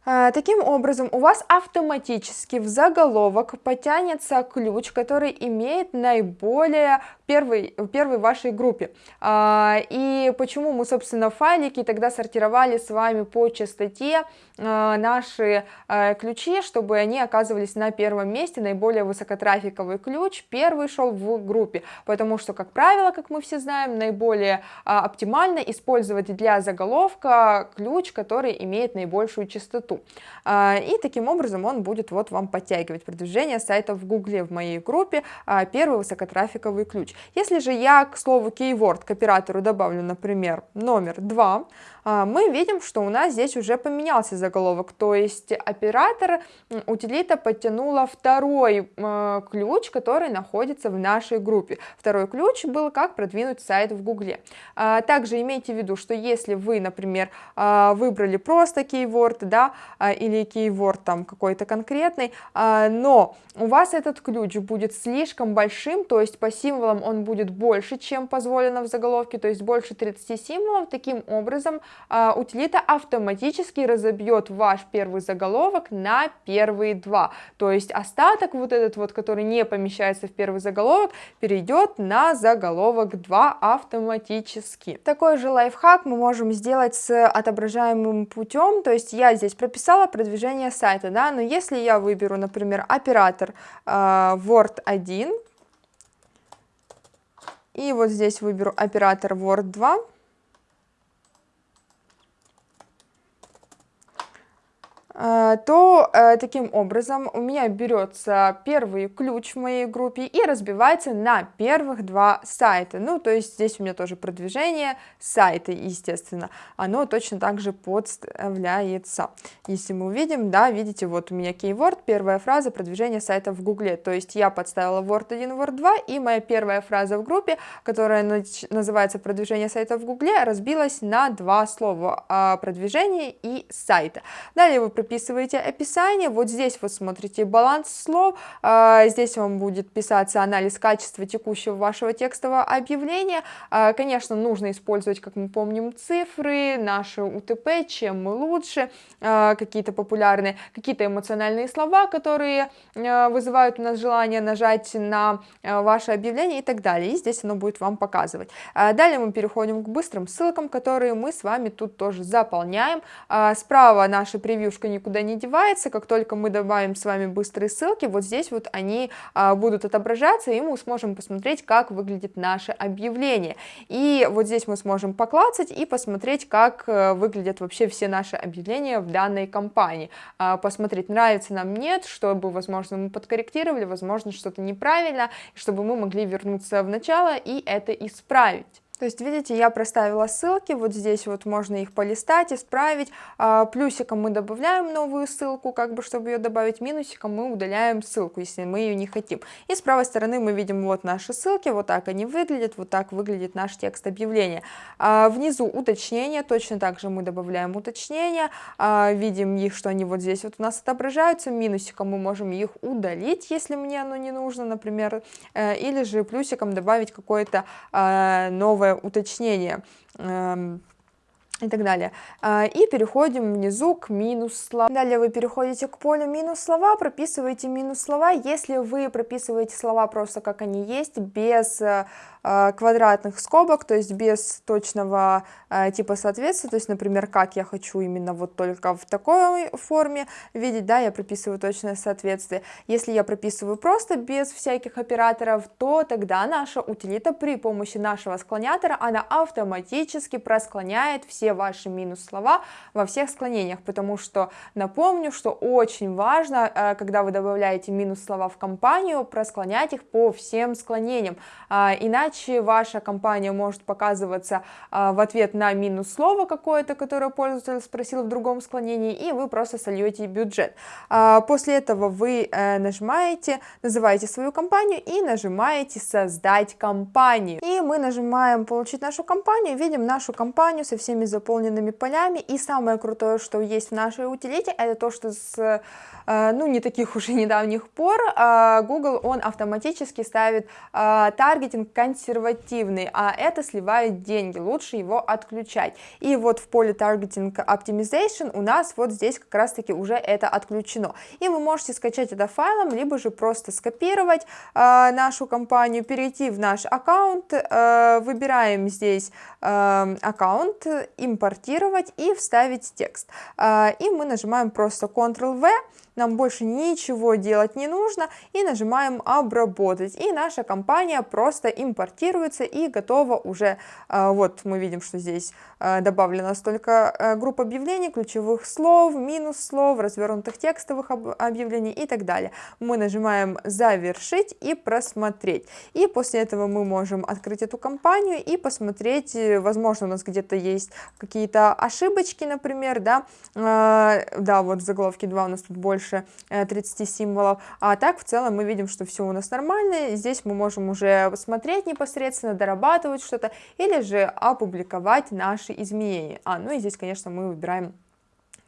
Э, таким образом, у вас автоматически в заголовок потянется ключ, который имеет наиболее первой, первой вашей группе. А, и почему мы, собственно, файлики тогда сортировали с вами по частоте а, наши а, ключи, чтобы они оказывались на первом месте, наиболее высокотрафиковый ключ первый шел в группе, потому что, как правило, как мы все знаем, наиболее оптимально использовать для заголовка ключ, который имеет наибольшую частоту. И таким образом он будет вот вам подтягивать продвижение сайта в Гугле в моей группе первый высокотрафиковый ключ. Если же я к слову keyword к оператору добавлю, например, номер 2, а, мы видим, что у нас здесь уже поменялся заголовок, то есть оператор утилита подтянула второй э, ключ, который находится в нашей группе. Второй ключ был как продвинуть сайт в Гугле. А, также имейте в виду, что если вы, например, а, выбрали просто keyword, да, или keyword там какой-то конкретный, но у вас этот ключ будет слишком большим, то есть по символам он будет больше, чем позволено в заголовке, то есть больше 30 символов, таким образом а, утилита автоматически разобьет ваш первый заголовок на первые два, то есть остаток вот этот вот, который не помещается в первый заголовок, перейдет на заголовок 2 автоматически. Такой же лайфхак мы можем сделать с отображаемым путем, то есть я здесь прописала продвижение сайта, да, но если я выберу, например, оператор э, Word 1, и вот здесь выберу оператор Word 2, то э, таким образом у меня берется первый ключ в моей группе и разбивается на первых два сайта. Ну, то есть здесь у меня тоже продвижение сайта, естественно, оно точно так же подставляется. Если мы увидим, да, видите, вот у меня keyword, первая фраза продвижение сайта в гугле, то есть я подставила word 1, word 2, и моя первая фраза в группе, которая называется продвижение сайта в гугле, разбилась на два слова, а, продвижение и сайта. Далее вы прописываете описание, вот здесь вот смотрите баланс слов, а, здесь вам будет писаться анализ качества текущего вашего текстового объявления, а, конечно, нужно использовать, как мы помним, цифры, наши УТП, чем мы лучше, а, какие-то популярные, какие-то эмоциональные слова, которые вызывают у нас желание нажать на ваше объявление и так далее, и здесь оно будет вам показывать. Далее мы переходим к быстрым ссылкам, которые мы с вами тут тоже заполняем, справа наша превьюшка не никуда не девается, как только мы добавим с вами быстрые ссылки, вот здесь вот они а, будут отображаться, и мы сможем посмотреть, как выглядит наше объявление. И вот здесь мы сможем поклацать и посмотреть, как э, выглядят вообще все наши объявления в данной компании. А, посмотреть, нравится нам, нет, чтобы, возможно, мы подкорректировали, возможно, что-то неправильно, чтобы мы могли вернуться в начало и это исправить. То есть, видите, я проставила ссылки, вот здесь вот можно их полистать, исправить, а, плюсиком мы добавляем новую ссылку, как бы, чтобы ее добавить, минусиком мы удаляем ссылку, если мы ее не хотим. И с правой стороны мы видим вот наши ссылки, вот так они выглядят, вот так выглядит наш текст объявления. А, внизу уточнения, точно так же мы добавляем уточнения, а, видим их, что они вот здесь вот у нас отображаются, минусиком мы можем их удалить, если мне оно не нужно, например, э, или же плюсиком добавить какое-то новое уточнение. Эм, и так далее. А, и переходим внизу к минус слова. Далее вы переходите к полю минус слова, прописываете минус слова. Если вы прописываете слова просто как они есть, без э, а, квадратных скобок, то есть без точного а, типа соответствия, то есть, например, как я хочу именно вот только в такой форме видеть, да, я прописываю точное соответствие. Если я прописываю просто без всяких операторов, то тогда наша утилита при помощи нашего склонятора, она автоматически просклоняет все ваши минус слова во всех склонениях, потому что напомню, что очень важно, а, когда вы добавляете минус слова в компанию, просклонять их по всем склонениям, иначе иначе ваша компания может показываться а, в ответ на минус слово какое-то, которое пользователь спросил в другом склонении, и вы просто сольете бюджет. А, после этого вы э, нажимаете, называете свою компанию и нажимаете создать компанию. И мы нажимаем получить нашу компанию, видим нашу компанию со всеми заполненными полями. И самое крутое, что есть в нашей утилите, это то, что с э, ну, не таких уже недавних пор а, Google, он автоматически ставит таргетинг контекст консервативный, а это сливает деньги, лучше его отключать. И вот в поле Targeting Optimization у нас вот здесь как раз таки уже это отключено. И вы можете скачать это файлом, либо же просто скопировать э, нашу компанию, перейти в наш аккаунт, э, выбираем здесь э, аккаунт, импортировать и вставить текст. Э, и мы нажимаем просто Ctrl-V, нам больше ничего делать не нужно и нажимаем обработать и наша компания просто импортируется и готова уже а, вот мы видим что здесь а, добавлена столько а, групп объявлений ключевых слов минус слов развернутых текстовых объявлений и так далее. Мы нажимаем завершить и просмотреть и после этого мы можем открыть эту компанию и посмотреть э, возможно у нас где-то есть какие-то ошибочки например да. Да вот в заголовке 2 у нас тут больше больше 30 э, символов, а так в целом мы видим, что все у нас нормально, здесь мы можем уже смотреть непосредственно, дорабатывать что-то, или же опубликовать наши изменения. А, ну и здесь, конечно, мы выбираем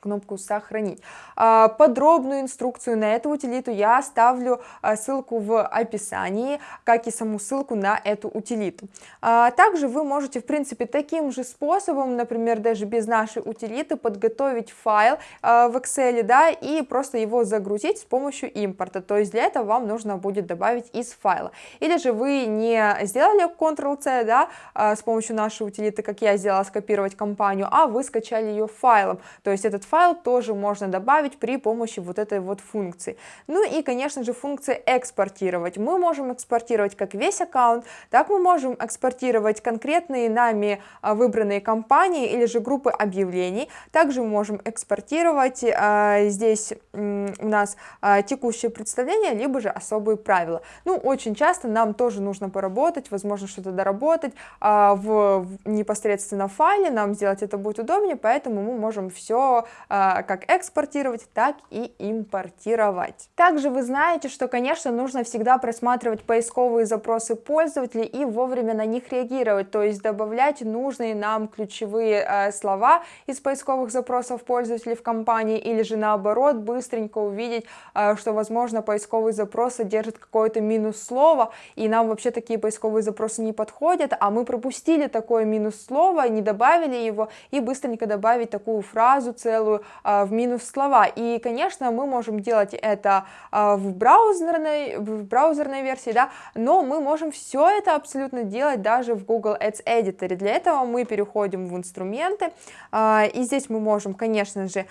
кнопку «Сохранить». А, подробную инструкцию на эту утилиту я оставлю а, ссылку в описании, как и саму ссылку на эту утилиту. А, также вы можете, в принципе, таким же способом, например, даже без нашей утилиты, подготовить файл в Excel, да, и просто его загрузить с помощью импорта. То есть для этого вам нужно будет добавить из файла. Или же вы не сделали Ctrl-C, да, с помощью нашей утилиты, как я сделала, скопировать компанию, а вы скачали ее файлом. То есть этот файл тоже можно добавить при помощи вот этой вот функции. Ну и, конечно же, функция экспортировать. Мы можем экспортировать как весь аккаунт, так мы можем экспортировать конкретные нами а, выбранные компании или же группы объявлений. Также мы можем экспортировать а, здесь у нас а, текущее представление, либо же особые правила. Ну, очень часто нам тоже нужно поработать, возможно, что-то доработать а, в, в непосредственно файле, нам сделать это будет удобнее, поэтому мы можем все как экспортировать, так и импортировать. Также вы знаете, что, конечно, нужно всегда просматривать поисковые запросы пользователей и вовремя на них реагировать, то есть добавлять нужные нам ключевые э, слова из поисковых запросов пользователей в компании или же наоборот быстренько увидеть, э, что, возможно, поисковый запрос содержит какое-то минус слово, и нам вообще такие поисковые запросы не подходят, а мы пропустили такое минус слово, не добавили его, и быстренько добавить такую фразу целую, делаю в минус слова. И, конечно, мы можем делать это в браузерной, в браузерной версии, да, но мы можем все это абсолютно делать даже в Google Ads Editor. Для этого мы переходим в инструменты, и здесь мы можем, конечно же,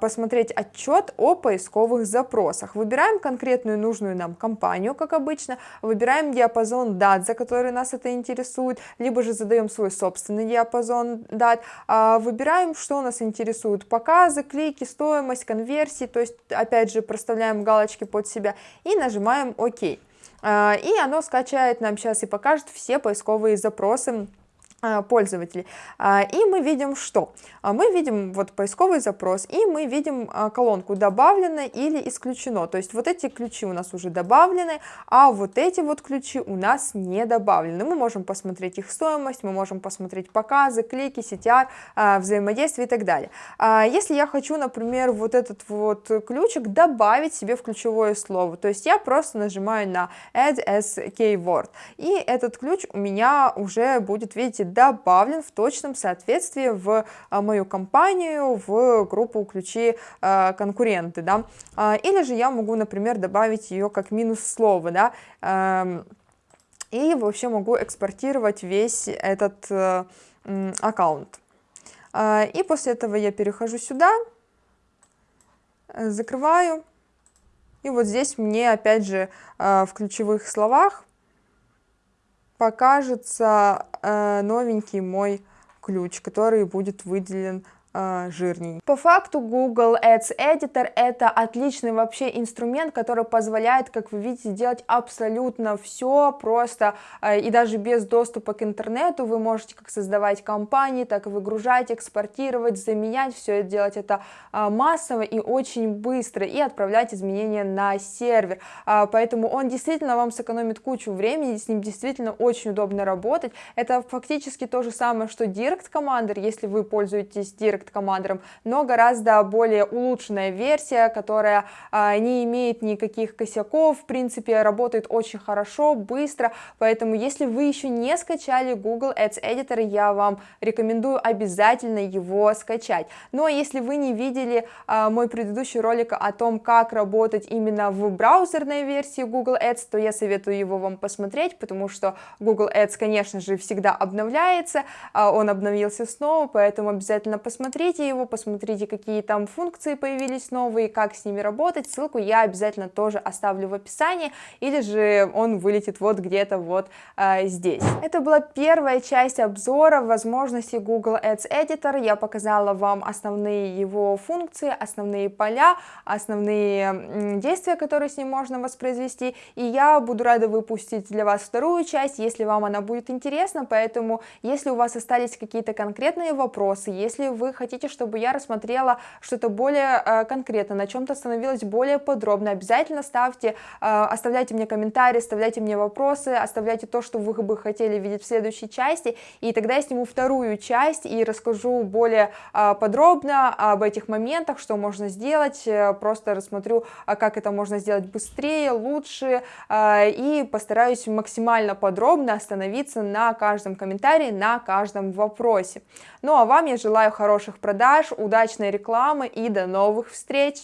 посмотреть отчет о поисковых запросах. Выбираем конкретную нужную нам компанию, как обычно, выбираем диапазон дат, за который нас это интересует, либо же задаем свой собственный диапазон дат, выбираем, что нас интересует, показы, клики, стоимость, конверсии, то есть, опять же, проставляем галочки под себя и нажимаем ОК. И оно скачает нам сейчас и покажет все поисковые запросы, а, пользователей. А, и мы видим что? А, мы видим вот поисковый запрос, и мы видим колонку добавлено или исключено. То есть вот эти ключи у нас уже добавлены, а вот эти вот ключи у нас не добавлены. Мы можем посмотреть их стоимость, мы можем посмотреть показы, клики, CTR, взаимодействие и так далее. Если я хочу, например, вот этот вот ключик добавить себе в ключевое слово, то есть я просто нажимаю на Add as Keyword, и этот ключ у меня уже будет, видите, добавлен в точном соответствии в а, мою компанию, в группу ключи а, конкуренты, да, а, или же я могу, например, добавить ее как минус слово, да, эм, и вообще могу экспортировать весь этот э, аккаунт. И после этого я перехожу сюда, закрываю, и вот здесь мне опять же в ключевых словах покажется э, новенький мой ключ, который будет выделен э. По факту Google Ads Editor это отличный вообще инструмент, который позволяет, как вы видите, делать абсолютно все просто э, и даже без доступа к интернету вы можете как создавать компании, так и выгружать, экспортировать, заменять, все это делать это э, массово и очень быстро и отправлять изменения на сервер. Поэтому он действительно вам сэкономит кучу времени, с ним действительно очень удобно работать. Это фактически то же самое, что Direct Commander, если вы пользуетесь Direct Direct Commander, но гораздо более улучшенная версия, которая а, не имеет никаких косяков, в принципе, работает очень хорошо, быстро, поэтому если вы еще не скачали Google Ads Editor, я вам рекомендую обязательно его скачать. Но ну, а если вы не видели а, мой предыдущий ролик о том, как работать именно в браузерной версии Google Ads, то я советую его вам посмотреть, потому что Google Ads, конечно же, всегда обновляется, он обновился снова, поэтому обязательно посмотрите посмотрите его, посмотрите, какие там функции появились новые, как с ними работать, ссылку я обязательно тоже оставлю в описании, или же он вылетит вот где-то вот э, здесь. Это была первая часть обзора возможностей Google Ads Editor, я показала вам основные его функции, основные поля, основные действия, которые с ним можно воспроизвести, и я буду рада выпустить для вас вторую часть, если вам она будет интересна, поэтому если у вас остались какие-то конкретные вопросы, если вы хотите чтобы я рассмотрела что-то более э, конкретно, на чем-то становилось более подробно, обязательно ставьте, э, оставляйте мне комментарии, оставляйте мне вопросы, оставляйте то, что вы бы хотели видеть в следующей части, и тогда я сниму вторую часть и расскажу более э, подробно об этих моментах, что можно сделать, просто рассмотрю, как это можно сделать быстрее, лучше, и постараюсь максимально подробно остановиться на каждом комментарии, на каждом вопросе. Ну а вам я желаю хороших продаж, удачной рекламы и до новых встреч!